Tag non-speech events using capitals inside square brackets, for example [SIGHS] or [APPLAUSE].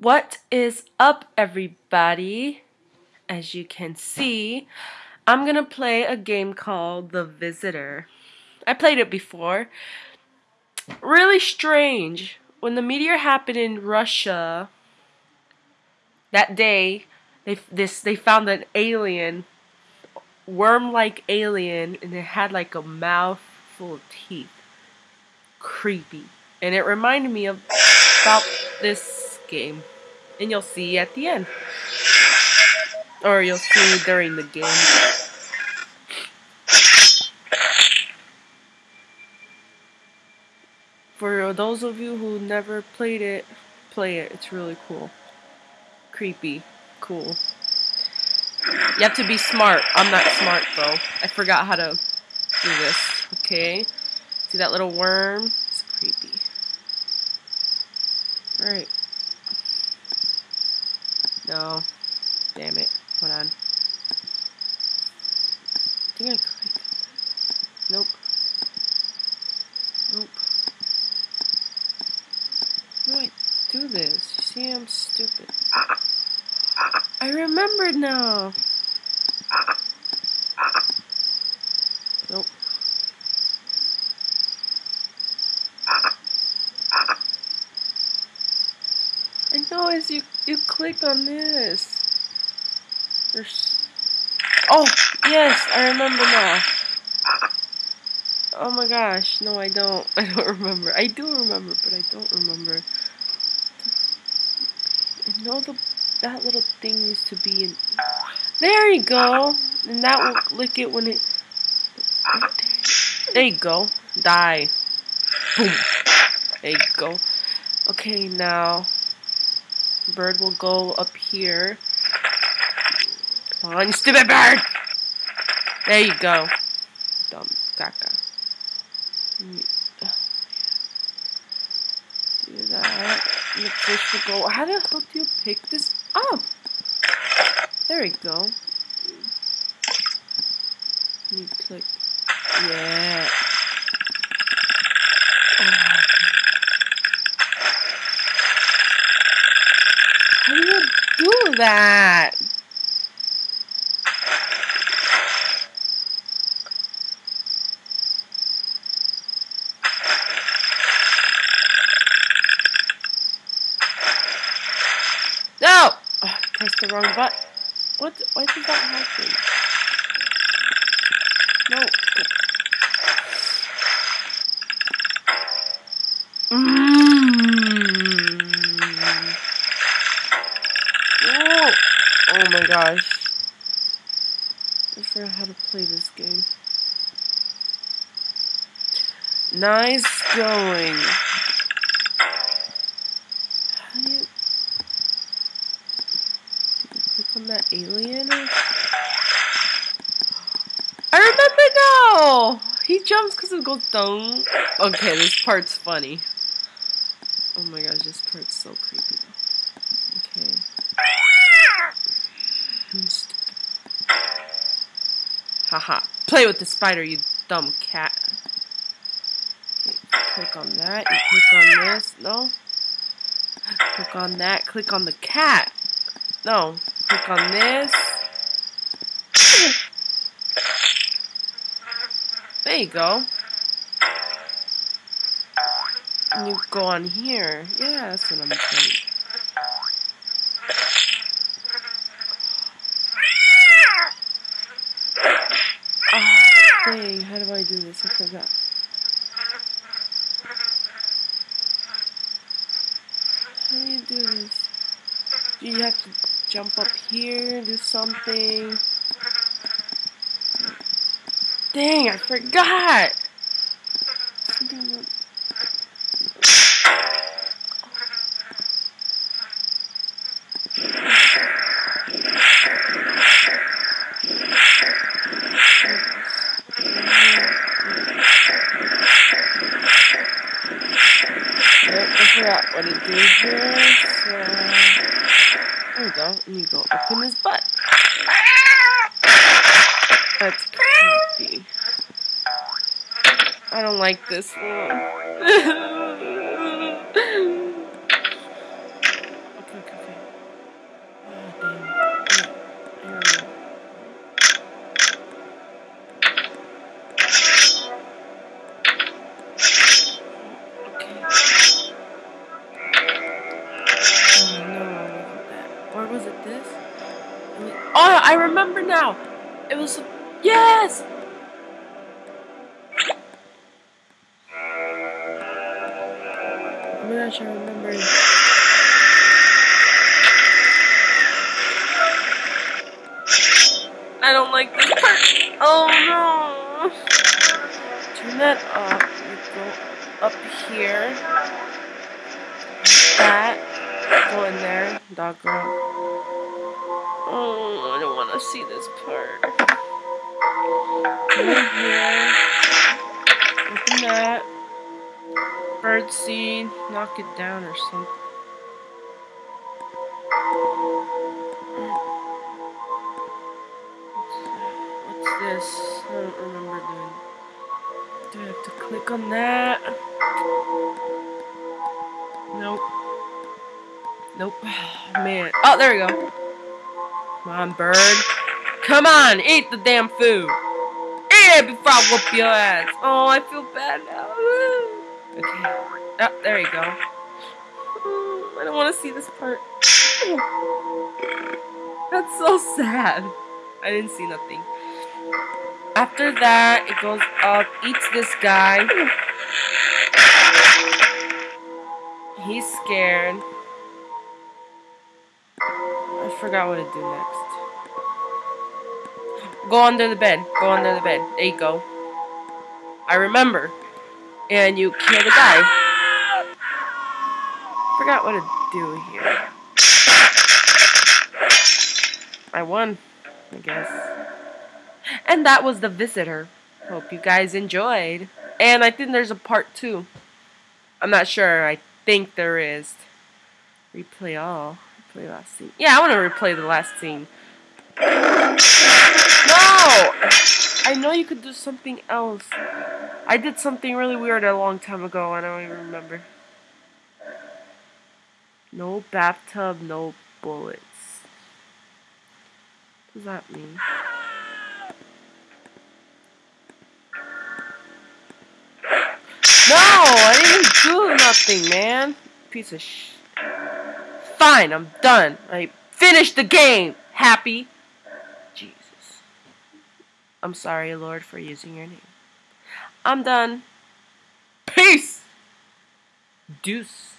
What is up, everybody? As you can see, I'm gonna play a game called The Visitor. I played it before. Really strange. When the meteor happened in Russia, that day, they this they found an alien, worm-like alien, and it had like a mouth full of teeth. Creepy, and it reminded me of about this game. And you'll see at the end. Or you'll see during the game. For those of you who never played it, play it. It's really cool. Creepy. Cool. You have to be smart. I'm not smart though. I forgot how to do this. Okay. See that little worm? It's creepy. Alright. No. Damn it. Hold on. I think I clicked. Nope. Nope. How do I do this? See, I'm stupid. I remembered now. Nope. I know as you you click on this. There's Oh, yes, I remember now. Oh my gosh, no I don't. [LAUGHS] I don't remember. I do remember, but I don't remember. Know the that little thing used to be in There you go. And that will lick it when it There you go. Die. Boom. [LAUGHS] There you go. Okay, now bird will go up here. Come on, stupid bird! There you go. Dumb caca. Do that. The fish will go. How the hell do you pick this up? There we go. You click. Yeah. How do you do that? No! Oh, pressed the wrong button. What? Why did that happen? No. Mmm. My gosh. I forgot how to play this game. Nice going. How do you... You click on that alien? Or... [GASPS] I remember now! He jumps because it goes down. Okay, this part's funny. Oh my gosh, this part's so creepy though. Okay. Haha. Play with the spider, you dumb cat. Click on that. You click on this. No. Click on that. Click on the cat. No. Click on this. There you go. And you go on here. Yeah, that's what I'm saying. How do I do this? I forgot. How do you do this? Do you have to jump up here, do something? Dang, I forgot! Something what it did here, so... There we go, and you go open his butt. That's creepy. I don't like this one. [LAUGHS] Oh, I remember now. It was yes. Oh my gosh, I remember. I don't like this part. Oh no! Turn that up. You go up here. That. Go in there. Dog girl. Oh, I don't want to see this part. Open that. Bird seed. Knock it down or something. What's this? I don't remember doing. Do I have to click on that? Nope. Nope. [SIGHS] Man. Oh, there we go. Come on, bird. Come on, eat the damn food. Eat it before I whoop your ass. Oh, I feel bad now. Okay. Oh, there you go. I don't want to see this part. That's so sad. I didn't see nothing. After that, it goes up, eats this guy. He's scared. I forgot what to do next. Go under the bed. Go under the bed. There you go. I remember. And you kill the guy. Forgot what to do here. I won, I guess. And that was The Visitor. Hope you guys enjoyed. And I think there's a part two. I'm not sure. I think there is. Replay all. Replay last scene. Yeah, I want to replay the last scene. No! I know you could do something else. I did something really weird a long time ago. and I don't even remember. No bathtub, no bullets. What does that mean? No, I didn't do nothing, man. Piece of sh. Fine, I'm done. I finished the game. Happy. Jesus. I'm sorry, Lord, for using your name. I'm done. Peace. Deuce.